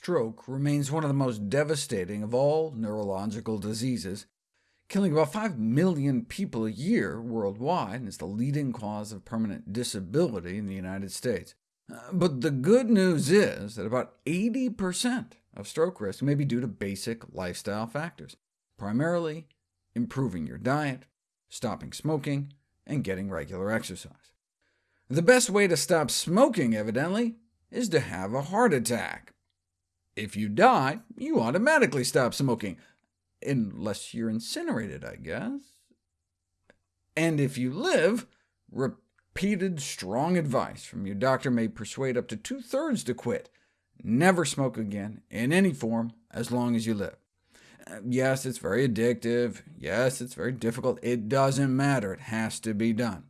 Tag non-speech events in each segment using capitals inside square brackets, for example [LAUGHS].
stroke remains one of the most devastating of all neurological diseases, killing about 5 million people a year worldwide, and is the leading cause of permanent disability in the United States. Uh, but the good news is that about 80% of stroke risk may be due to basic lifestyle factors, primarily improving your diet, stopping smoking, and getting regular exercise. The best way to stop smoking, evidently, is to have a heart attack. If you die, you automatically stop smoking, unless you're incinerated, I guess. And if you live, repeated strong advice from your doctor may persuade up to two-thirds to quit. Never smoke again, in any form, as long as you live. Yes, it's very addictive. Yes, it's very difficult. It doesn't matter. It has to be done.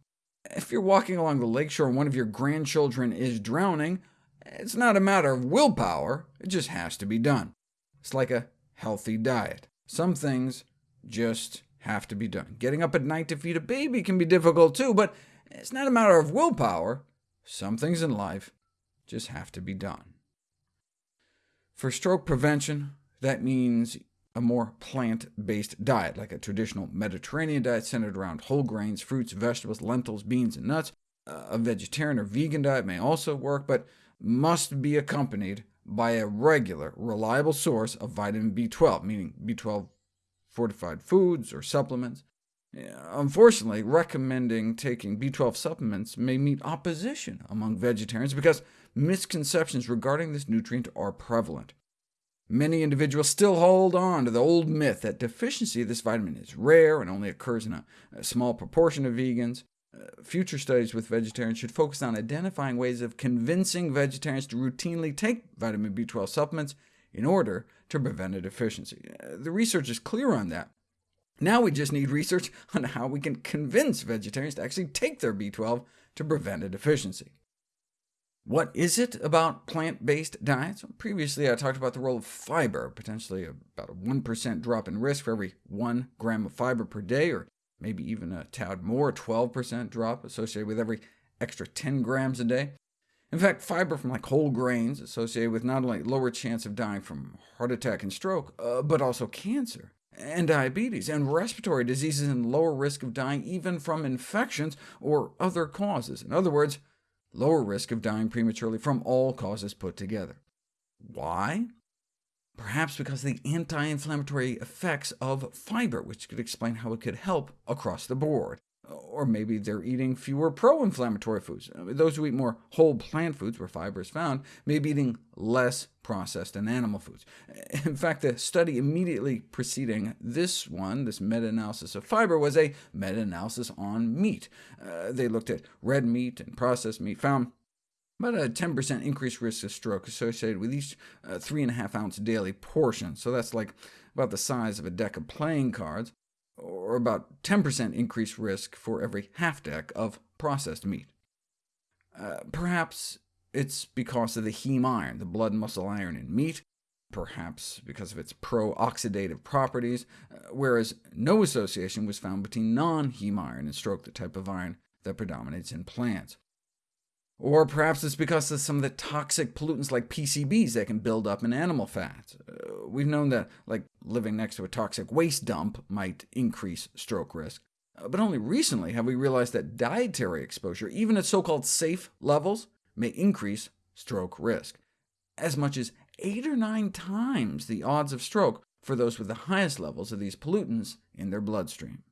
If you're walking along the lakeshore and one of your grandchildren is drowning, it's not a matter of willpower, it just has to be done. It's like a healthy diet. Some things just have to be done. Getting up at night to feed a baby can be difficult too, but it's not a matter of willpower. Some things in life just have to be done. For stroke prevention, that means a more plant-based diet, like a traditional Mediterranean diet centered around whole grains, fruits, vegetables, lentils, beans, and nuts. A vegetarian or vegan diet may also work, but must be accompanied by a regular, reliable source of vitamin B12, meaning B12 fortified foods or supplements. Unfortunately, recommending taking B12 supplements may meet opposition among vegetarians because misconceptions regarding this nutrient are prevalent. Many individuals still hold on to the old myth that deficiency of this vitamin is rare and only occurs in a, small proportion of vegans. Uh, future studies with vegetarians should focus on identifying ways of convincing vegetarians to routinely take vitamin B12 supplements in order to prevent a deficiency. Uh, the research is clear on that. Now we just need research [LAUGHS] on how we can convince vegetarians to actually take their B12 to prevent a deficiency. What is it about plant-based diets? Previously I talked about the role of fiber, potentially about a 1% drop in risk for every 1 gram of fiber per day, or maybe even a tad more, 12% drop associated with every extra 10 grams a day. In fact, fiber from like whole grains associated with not only lower chance of dying from heart attack and stroke, uh, but also cancer, and diabetes, and respiratory diseases, and lower risk of dying even from infections or other causes. In other words, lower risk of dying prematurely from all causes put together. Why? Perhaps because of the anti-inflammatory effects of fiber, which could explain how it could help across the board. Or maybe they're eating fewer pro-inflammatory foods. Those who eat more whole plant foods, where fiber is found, may be eating less processed and animal foods. In fact, the study immediately preceding this one, this meta-analysis of fiber, was a meta-analysis on meat. Uh, they looked at red meat and processed meat, found about a 10% increased risk of stroke associated with each uh, 3.5 ounce daily portion, so that's like about the size of a deck of playing cards, or about 10% increased risk for every half deck of processed meat. Uh, perhaps it's because of the heme iron, the blood muscle iron in meat, perhaps because of its pro-oxidative properties, uh, whereas no association was found between non-heme iron and stroke, the type of iron that predominates in plants. Or perhaps it's because of some of the toxic pollutants like PCBs that can build up in animal fat. Uh, we've known that like living next to a toxic waste dump might increase stroke risk. Uh, but only recently have we realized that dietary exposure, even at so-called safe levels, may increase stroke risk, as much as eight or nine times the odds of stroke for those with the highest levels of these pollutants in their bloodstream.